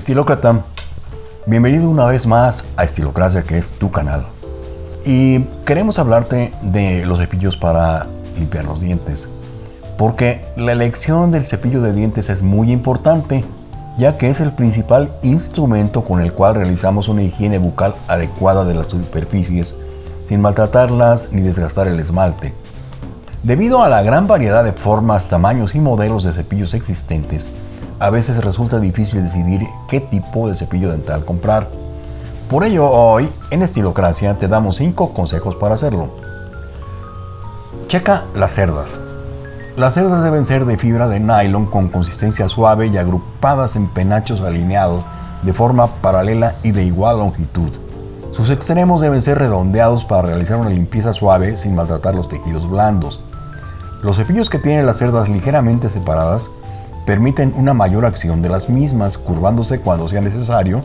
Estilócrata, bienvenido una vez más a Estilocracia, que es tu canal. Y queremos hablarte de los cepillos para limpiar los dientes. Porque la elección del cepillo de dientes es muy importante, ya que es el principal instrumento con el cual realizamos una higiene bucal adecuada de las superficies, sin maltratarlas ni desgastar el esmalte. Debido a la gran variedad de formas, tamaños y modelos de cepillos existentes, a veces resulta difícil decidir qué tipo de cepillo dental comprar. Por ello, hoy en Estilocracia te damos 5 consejos para hacerlo. Checa las cerdas. Las cerdas deben ser de fibra de nylon con consistencia suave y agrupadas en penachos alineados de forma paralela y de igual longitud. Sus extremos deben ser redondeados para realizar una limpieza suave sin maltratar los tejidos blandos. Los cepillos que tienen las cerdas ligeramente separadas permiten una mayor acción de las mismas, curvándose cuando sea necesario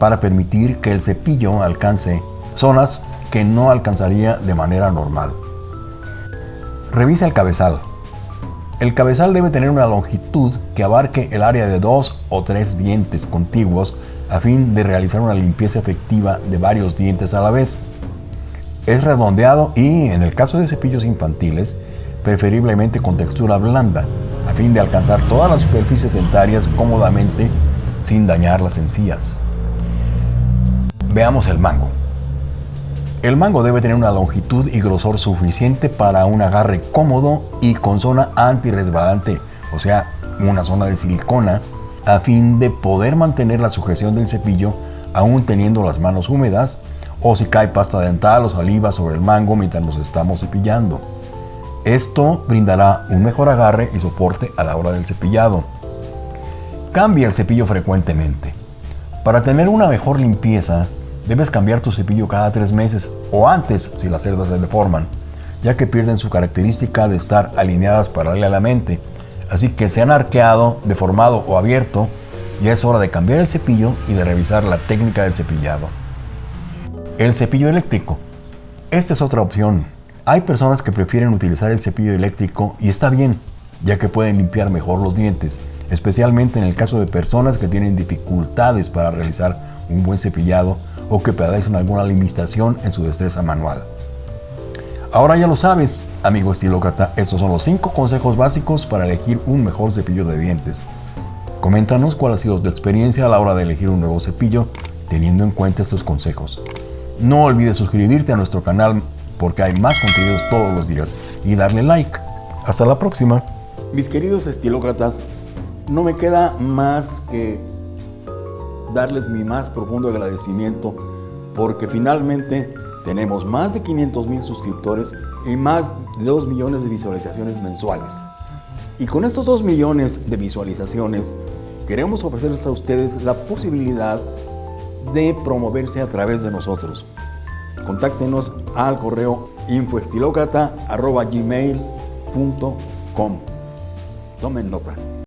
para permitir que el cepillo alcance zonas que no alcanzaría de manera normal. Revisa el cabezal. El cabezal debe tener una longitud que abarque el área de dos o tres dientes contiguos a fin de realizar una limpieza efectiva de varios dientes a la vez. Es redondeado y, en el caso de cepillos infantiles, preferiblemente con textura blanda, a fin de alcanzar todas las superficies dentarias cómodamente sin dañar las encías. Veamos el mango. El mango debe tener una longitud y grosor suficiente para un agarre cómodo y con zona antirresbalante, o sea, una zona de silicona, a fin de poder mantener la sujeción del cepillo aún teniendo las manos húmedas o si cae pasta dental o saliva sobre el mango mientras nos estamos cepillando. Esto brindará un mejor agarre y soporte a la hora del cepillado. Cambia el cepillo frecuentemente. Para tener una mejor limpieza, debes cambiar tu cepillo cada tres meses o antes si las cerdas se deforman, ya que pierden su característica de estar alineadas paralelamente. Así que se han arqueado, deformado o abierto, ya es hora de cambiar el cepillo y de revisar la técnica del cepillado. El cepillo eléctrico. Esta es otra opción hay personas que prefieren utilizar el cepillo eléctrico y está bien, ya que pueden limpiar mejor los dientes, especialmente en el caso de personas que tienen dificultades para realizar un buen cepillado o que padecen alguna limitación en su destreza manual. Ahora ya lo sabes, amigo estilócrata, estos son los 5 consejos básicos para elegir un mejor cepillo de dientes. Coméntanos cuál ha sido tu experiencia a la hora de elegir un nuevo cepillo teniendo en cuenta estos consejos. No olvides suscribirte a nuestro canal porque hay más contenidos todos los días y darle like. Hasta la próxima. Mis queridos estilócratas, no me queda más que darles mi más profundo agradecimiento porque finalmente tenemos más de 500 mil suscriptores y más de 2 millones de visualizaciones mensuales. Y con estos 2 millones de visualizaciones queremos ofrecerles a ustedes la posibilidad de promoverse a través de nosotros contáctenos al correo infoestilocrata.gmail.com. Tomen nota.